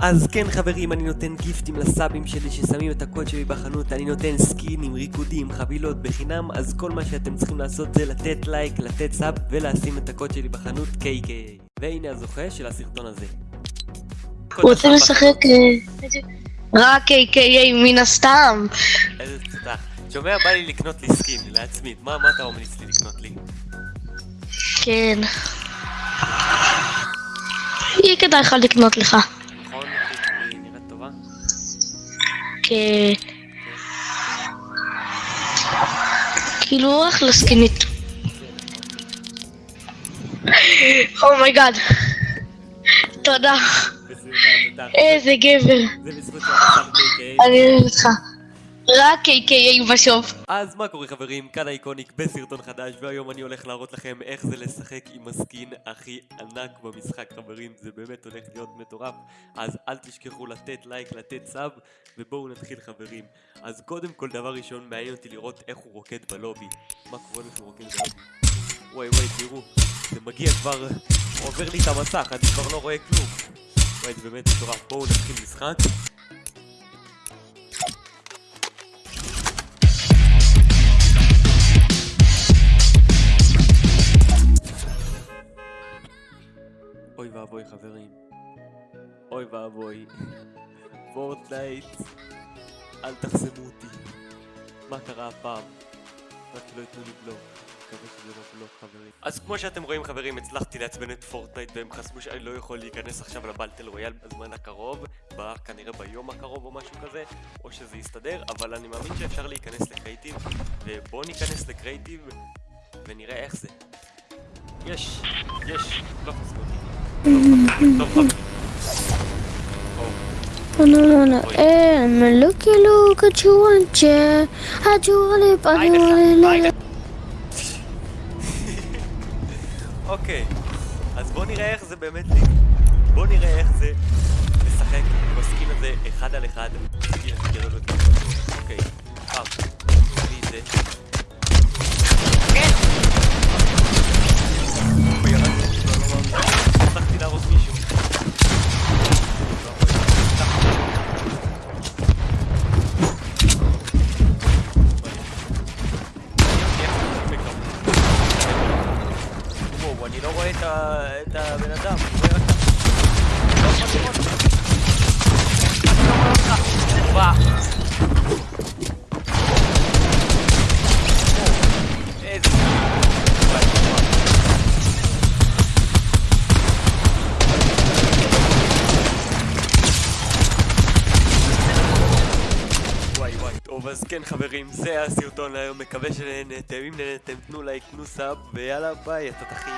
אז כן חברים, אני נותן גיפטים לסאבים שלי ששמים את הקוד שלי בחנות, אני נותן סקינים, ריקודים, חבילות בחינם, אז כל מה שאתם צריכים לעשות זה לתת לייק, לתת sub ולשים את הקוד שלי בחנות KK. והנה הזוכה של הסרטון הזה. הוא רוצה לשחק אה, רק AKA מן הסתם. איזה תודה. שומע, בא לי לקנות לי skin, לעצמי. מה מה אתה ממליץ לי לקנות לי? כן. יהיה כדאי לך לקנות לך. כן. כאילו אחלה סקינית. Oh my god. תודה. איזה גבר. KK. אני אוהב אותך. רק AKA בסוף. אז מה קורה חברים, כאן ה Iconic בסרטון חדש והיום אני הולך להראות לכם איך זה לשחק עם ה skin הכי ענק במשחק חברים. זה באמת הולך להיות מטורף. אז אל תשכחו לתת לייק, לתת סאב ובואו נתחיל חברים. אז קודם כל דבר ראשון מעניין אותי לראות איך הוא רוקד בלובי. מה קורה לו שהוא רוקד בלובי? וואי וואי תראו זה מגיע כבר עובר לי את המסך אני כבר לא רואה כלום. וואי זה באמת מטורף. בואו נתחיל משחק ואבוי חברים. אוי ואבוי. Fortnite. אל תחסמו אותי. מה קרה הפעם? רק שלא ייתנו לי בלוק. מקווה שזה לא בלוק חברים. אז כמו שאתם רואים חברים, הצלחתי לעצבן את Fortnite והם חסמו שאני לא יכול להיכנס עכשיו ל Battle Royale בזמן הקרוב, ב- כנראה ביום הקרוב או משהו כזה, או שזה יסתדר, אבל אני מאמין שאפשר להיכנס לקרייטיב, ובואו ניכנס לקרייטיב ונראה איך זה. יש, יש, לא חסמו אותי. No, no, no. Eh, looky look at you and chair. At you lip, at you lip. אוקיי, אז בואו נראה איך זה באמת לי. בואו נראה איך זה לשחק הסקין הזה אחד על אחד. אוקיי, פעם. את זה. וואו, אני לא רואה את ה- את הבן אדם, אני טוב אז כן חברים, זה הסרטון להיום, מקווה שנהנתם, אם נהנתם תנו לייק, תנו sub, ויאללה ביי, התותחים.